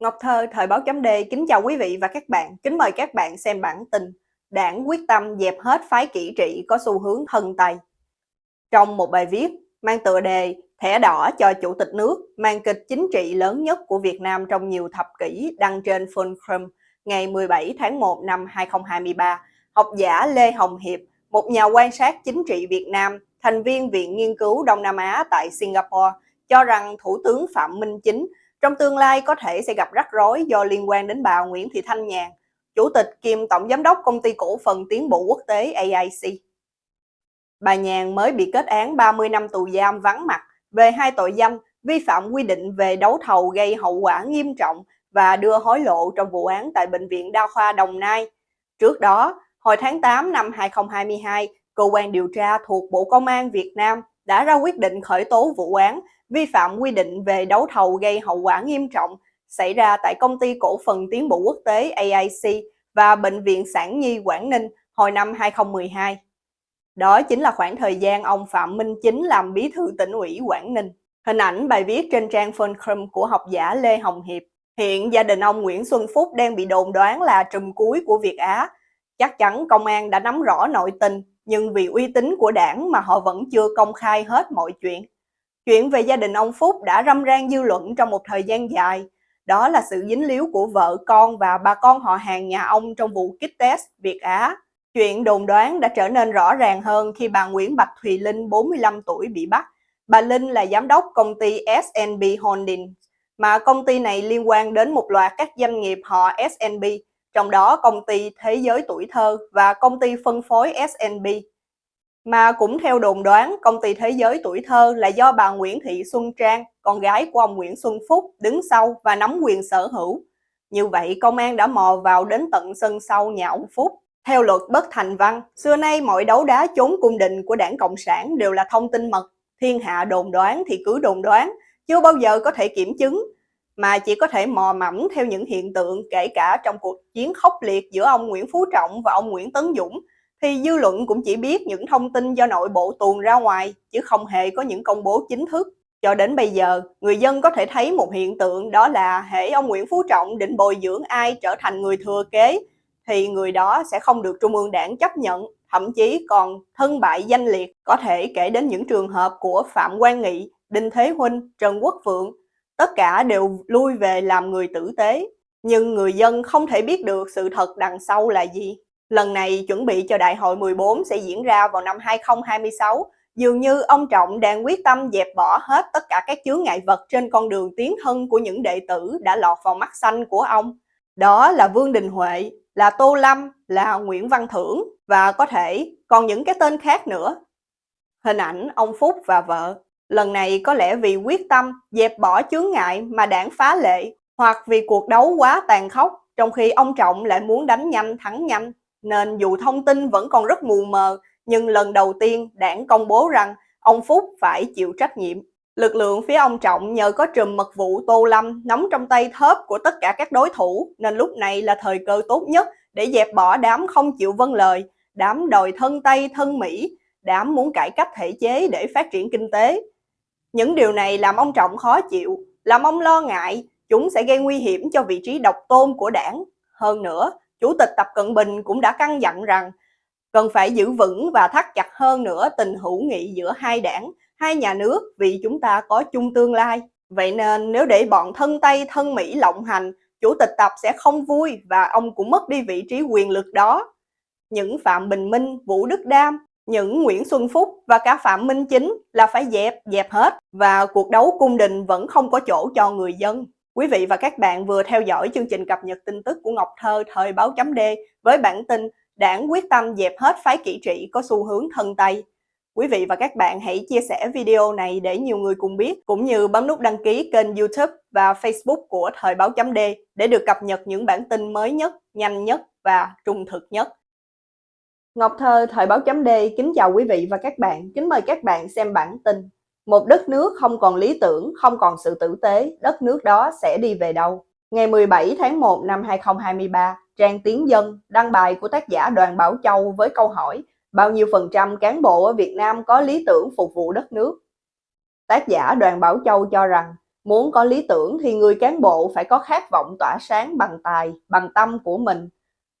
Ngọc Thơ, Thời báo chấm D, kính chào quý vị và các bạn. Kính mời các bạn xem bản tin Đảng quyết tâm dẹp hết phái kỹ trị có xu hướng thân Tây. Trong một bài viết mang tựa đề Thẻ đỏ cho Chủ tịch nước, màn kịch chính trị lớn nhất của Việt Nam trong nhiều thập kỷ đăng trên Fulcrum ngày 17 tháng 1 năm 2023, học giả Lê Hồng Hiệp, một nhà quan sát chính trị Việt Nam, thành viên Viện Nghiên cứu Đông Nam Á tại Singapore, cho rằng Thủ tướng Phạm Minh Chính trong tương lai có thể sẽ gặp rắc rối do liên quan đến bà Nguyễn Thị Thanh Nhàn, Chủ tịch kiêm Tổng Giám đốc Công ty Cổ phần Tiến bộ Quốc tế AIC. Bà Nhàn mới bị kết án 30 năm tù giam vắng mặt về hai tội danh vi phạm quy định về đấu thầu gây hậu quả nghiêm trọng và đưa hối lộ trong vụ án tại Bệnh viện Đa khoa Đồng Nai. Trước đó, hồi tháng 8 năm 2022, cơ quan điều tra thuộc Bộ Công an Việt Nam đã ra quyết định khởi tố vụ án vi phạm quy định về đấu thầu gây hậu quả nghiêm trọng xảy ra tại công ty cổ phần tiến bộ quốc tế AIC và Bệnh viện Sản Nhi Quảng Ninh hồi năm 2012. Đó chính là khoảng thời gian ông Phạm Minh Chính làm bí thư tỉnh ủy Quảng Ninh. Hình ảnh bài viết trên trang Funcrum của học giả Lê Hồng Hiệp. Hiện gia đình ông Nguyễn Xuân Phúc đang bị đồn đoán là trùm cuối của Việt Á. Chắc chắn công an đã nắm rõ nội tình, nhưng vì uy tín của đảng mà họ vẫn chưa công khai hết mọi chuyện. Chuyện về gia đình ông Phúc đã râm ran dư luận trong một thời gian dài. Đó là sự dính líu của vợ con và bà con họ hàng nhà ông trong vụ kích test Việt Á. Chuyện đồn đoán đã trở nên rõ ràng hơn khi bà Nguyễn Bạch Thùy Linh, 45 tuổi, bị bắt. Bà Linh là giám đốc công ty SNB Holdings, mà công ty này liên quan đến một loạt các doanh nghiệp họ SNB, trong đó công ty Thế giới tuổi thơ và công ty phân phối SNB. Mà cũng theo đồn đoán, công ty Thế giới tuổi thơ là do bà Nguyễn Thị Xuân Trang, con gái của ông Nguyễn Xuân Phúc, đứng sau và nắm quyền sở hữu. Như vậy, công an đã mò vào đến tận sân sau nhà ông Phúc. Theo luật bất thành văn, xưa nay mọi đấu đá chốn cung đình của đảng Cộng sản đều là thông tin mật. Thiên hạ đồn đoán thì cứ đồn đoán, chưa bao giờ có thể kiểm chứng, mà chỉ có thể mò mẫm theo những hiện tượng kể cả trong cuộc chiến khốc liệt giữa ông Nguyễn Phú Trọng và ông Nguyễn Tấn Dũng thì dư luận cũng chỉ biết những thông tin do nội bộ tuồn ra ngoài, chứ không hề có những công bố chính thức. Cho đến bây giờ, người dân có thể thấy một hiện tượng đó là hệ ông Nguyễn Phú Trọng định bồi dưỡng ai trở thành người thừa kế, thì người đó sẽ không được Trung ương Đảng chấp nhận, thậm chí còn thân bại danh liệt. Có thể kể đến những trường hợp của Phạm Quang Nghị, Đinh Thế Huynh, Trần Quốc Phượng, tất cả đều lui về làm người tử tế. Nhưng người dân không thể biết được sự thật đằng sau là gì. Lần này chuẩn bị cho đại hội 14 sẽ diễn ra vào năm 2026, dường như ông Trọng đang quyết tâm dẹp bỏ hết tất cả các chướng ngại vật trên con đường tiến thân của những đệ tử đã lọt vào mắt xanh của ông. Đó là Vương Đình Huệ, là Tô Lâm, là Nguyễn Văn Thưởng và có thể còn những cái tên khác nữa. Hình ảnh ông Phúc và vợ. Lần này có lẽ vì quyết tâm dẹp bỏ chướng ngại mà đảng phá lệ hoặc vì cuộc đấu quá tàn khốc trong khi ông Trọng lại muốn đánh nhanh thắng nhanh nên dù thông tin vẫn còn rất mù mờ, nhưng lần đầu tiên đảng công bố rằng ông Phúc phải chịu trách nhiệm. Lực lượng phía ông Trọng nhờ có trùm mật vụ Tô Lâm nắm trong tay thớp của tất cả các đối thủ nên lúc này là thời cơ tốt nhất để dẹp bỏ đám không chịu vâng lời, đám đòi thân Tây thân Mỹ, đám muốn cải cách thể chế để phát triển kinh tế. Những điều này làm ông Trọng khó chịu, làm ông lo ngại chúng sẽ gây nguy hiểm cho vị trí độc tôn của đảng. Hơn nữa, Chủ tịch Tập Cận Bình cũng đã căn dặn rằng cần phải giữ vững và thắt chặt hơn nữa tình hữu nghị giữa hai đảng, hai nhà nước vì chúng ta có chung tương lai. Vậy nên nếu để bọn thân Tây thân Mỹ lộng hành, Chủ tịch Tập sẽ không vui và ông cũng mất đi vị trí quyền lực đó. Những Phạm Bình Minh, Vũ Đức Đam, những Nguyễn Xuân Phúc và cả Phạm Minh Chính là phải dẹp, dẹp hết và cuộc đấu cung đình vẫn không có chỗ cho người dân. Quý vị và các bạn vừa theo dõi chương trình cập nhật tin tức của Ngọc Thơ thời báo chấm D với bản tin Đảng quyết tâm dẹp hết phái kỹ trị có xu hướng thân Tây. Quý vị và các bạn hãy chia sẻ video này để nhiều người cùng biết, cũng như bấm nút đăng ký kênh youtube và facebook của Thời báo chấm D để được cập nhật những bản tin mới nhất, nhanh nhất và trung thực nhất. Ngọc Thơ Thời báo chấm D kính chào quý vị và các bạn, kính mời các bạn xem bản tin một đất nước không còn lý tưởng, không còn sự tử tế, đất nước đó sẽ đi về đâu? Ngày 17 tháng 1 năm 2023, trang Tiến Dân đăng bài của tác giả Đoàn Bảo Châu với câu hỏi bao nhiêu phần trăm cán bộ ở Việt Nam có lý tưởng phục vụ đất nước? Tác giả Đoàn Bảo Châu cho rằng Muốn có lý tưởng thì người cán bộ phải có khát vọng tỏa sáng bằng tài, bằng tâm của mình.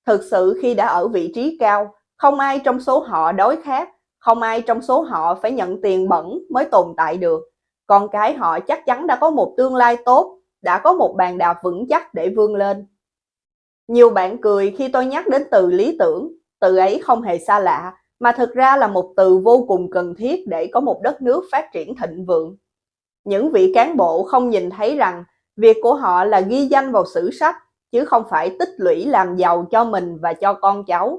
Thực sự khi đã ở vị trí cao, không ai trong số họ đói khát, không ai trong số họ phải nhận tiền bẩn mới tồn tại được. Con cái họ chắc chắn đã có một tương lai tốt, đã có một bàn đạp vững chắc để vươn lên. Nhiều bạn cười khi tôi nhắc đến từ lý tưởng, từ ấy không hề xa lạ, mà thực ra là một từ vô cùng cần thiết để có một đất nước phát triển thịnh vượng. Những vị cán bộ không nhìn thấy rằng việc của họ là ghi danh vào sử sách, chứ không phải tích lũy làm giàu cho mình và cho con cháu.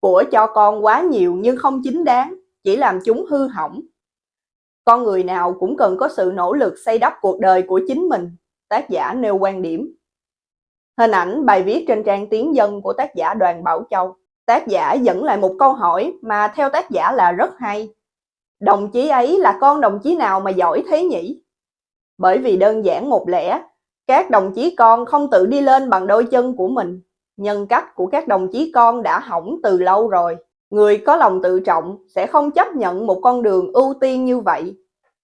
Của cho con quá nhiều nhưng không chính đáng, chỉ làm chúng hư hỏng. Con người nào cũng cần có sự nỗ lực xây đắp cuộc đời của chính mình, tác giả nêu quan điểm. Hình ảnh bài viết trên trang tiếng dân của tác giả Đoàn Bảo Châu. Tác giả dẫn lại một câu hỏi mà theo tác giả là rất hay. Đồng chí ấy là con đồng chí nào mà giỏi thế nhỉ? Bởi vì đơn giản một lẽ, các đồng chí con không tự đi lên bằng đôi chân của mình. Nhân cách của các đồng chí con đã hỏng từ lâu rồi. Người có lòng tự trọng sẽ không chấp nhận một con đường ưu tiên như vậy.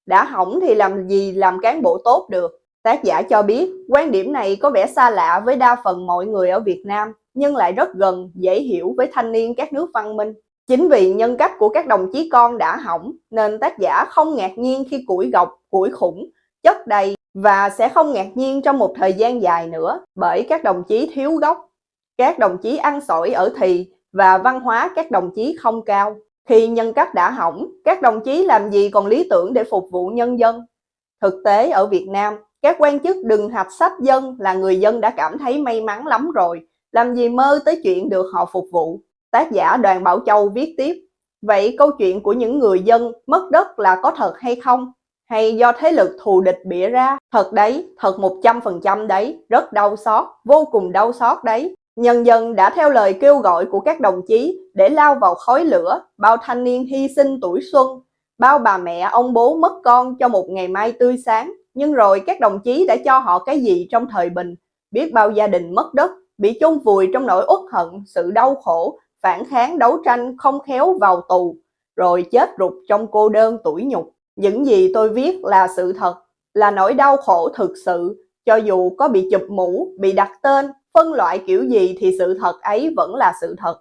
Đã hỏng thì làm gì làm cán bộ tốt được. Tác giả cho biết quan điểm này có vẻ xa lạ với đa phần mọi người ở Việt Nam, nhưng lại rất gần, dễ hiểu với thanh niên các nước văn minh. Chính vì nhân cách của các đồng chí con đã hỏng, nên tác giả không ngạc nhiên khi củi gọc, củi khủng, chất đầy và sẽ không ngạc nhiên trong một thời gian dài nữa bởi các đồng chí thiếu gốc. Các đồng chí ăn sỏi ở thì và văn hóa các đồng chí không cao. Khi nhân cách đã hỏng, các đồng chí làm gì còn lý tưởng để phục vụ nhân dân? Thực tế ở Việt Nam, các quan chức đừng hạch sách dân là người dân đã cảm thấy may mắn lắm rồi, làm gì mơ tới chuyện được họ phục vụ. Tác giả Đoàn Bảo Châu viết tiếp, vậy câu chuyện của những người dân mất đất là có thật hay không? Hay do thế lực thù địch bịa ra? Thật đấy, thật 100% đấy, rất đau xót, vô cùng đau xót đấy. Nhân dân đã theo lời kêu gọi của các đồng chí để lao vào khói lửa, bao thanh niên hy sinh tuổi xuân, bao bà mẹ ông bố mất con cho một ngày mai tươi sáng. Nhưng rồi các đồng chí đã cho họ cái gì trong thời bình? Biết bao gia đình mất đất, bị chôn vùi trong nỗi uất hận, sự đau khổ, phản kháng đấu tranh không khéo vào tù, rồi chết rụt trong cô đơn tuổi nhục. Những gì tôi viết là sự thật, là nỗi đau khổ thực sự, cho dù có bị chụp mũ, bị đặt tên, phân loại kiểu gì thì sự thật ấy vẫn là sự thật.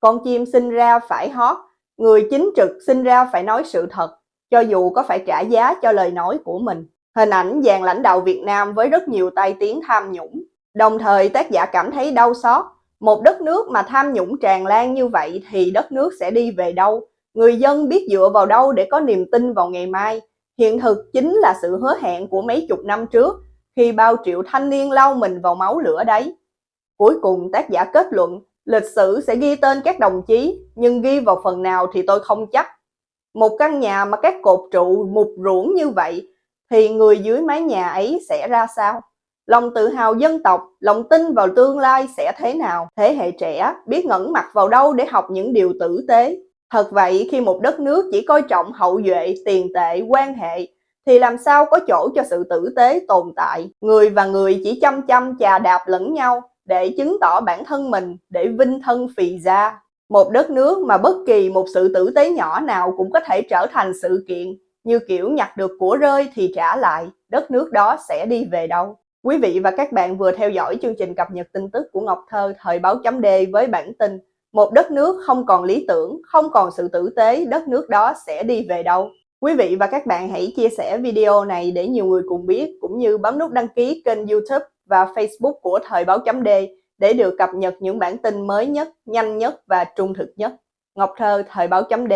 Con chim sinh ra phải hót, người chính trực sinh ra phải nói sự thật, cho dù có phải trả giá cho lời nói của mình. Hình ảnh dàn lãnh đạo Việt Nam với rất nhiều tai tiếng tham nhũng. Đồng thời tác giả cảm thấy đau xót. Một đất nước mà tham nhũng tràn lan như vậy thì đất nước sẽ đi về đâu? Người dân biết dựa vào đâu để có niềm tin vào ngày mai? Hiện thực chính là sự hứa hẹn của mấy chục năm trước khi bao triệu thanh niên lau mình vào máu lửa đấy. Cuối cùng tác giả kết luận lịch sử sẽ ghi tên các đồng chí nhưng ghi vào phần nào thì tôi không chắc. Một căn nhà mà các cột trụ mục ruỗng như vậy thì người dưới mái nhà ấy sẽ ra sao? Lòng tự hào dân tộc, lòng tin vào tương lai sẽ thế nào? Thế hệ trẻ biết ngẩn mặt vào đâu để học những điều tử tế? Thật vậy khi một đất nước chỉ coi trọng hậu duệ, tiền tệ, quan hệ thì làm sao có chỗ cho sự tử tế tồn tại? Người và người chỉ chăm chăm chà đạp lẫn nhau để chứng tỏ bản thân mình, để vinh thân phì ra. Một đất nước mà bất kỳ một sự tử tế nhỏ nào cũng có thể trở thành sự kiện như kiểu nhặt được của rơi thì trả lại, đất nước đó sẽ đi về đâu. Quý vị và các bạn vừa theo dõi chương trình cập nhật tin tức của Ngọc Thơ thời báo chấm D với bản tin Một đất nước không còn lý tưởng, không còn sự tử tế, đất nước đó sẽ đi về đâu. Quý vị và các bạn hãy chia sẻ video này để nhiều người cùng biết, cũng như bấm nút đăng ký kênh youtube và facebook của thời báo chấm D để được cập nhật những bản tin mới nhất, nhanh nhất và trung thực nhất. Ngọc Thơ, thời báo chấm D